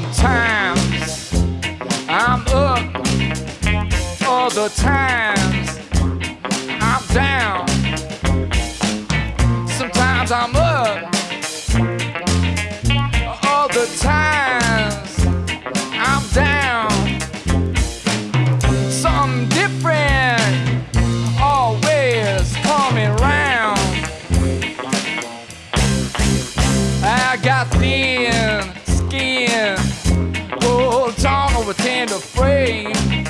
Sometimes I'm up, other times I'm down. Sometimes I'm up, other times I'm down. Something different always coming round. I got thin skin, tender frame.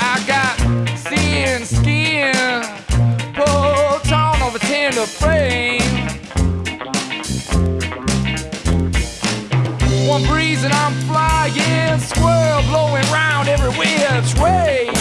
I got thin skin, full tongue over tender frame. One breeze and I'm flying, swirl blowing round every which way.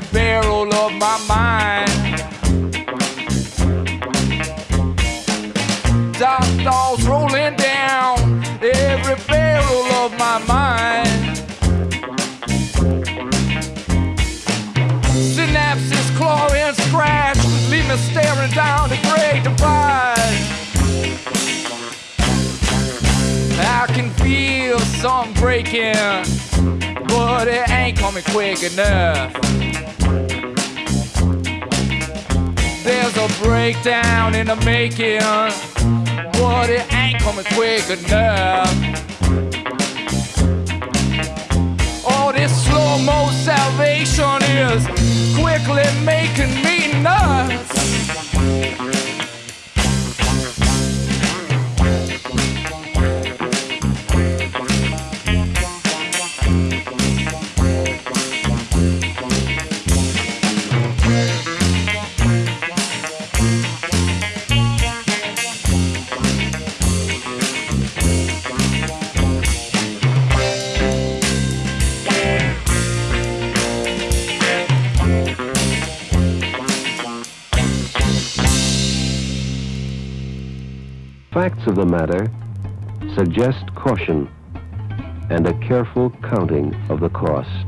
The barrel of my mind. Dark thoughts rolling down every barrel of my mind. Synapses claw and scratch, leave me staring down the great divide. I can feel some breaking, but it ain't coming quick enough. Breakdown in the making, but it ain't coming quick enough. All this slow mo Facts of the matter suggest caution and a careful counting of the cost.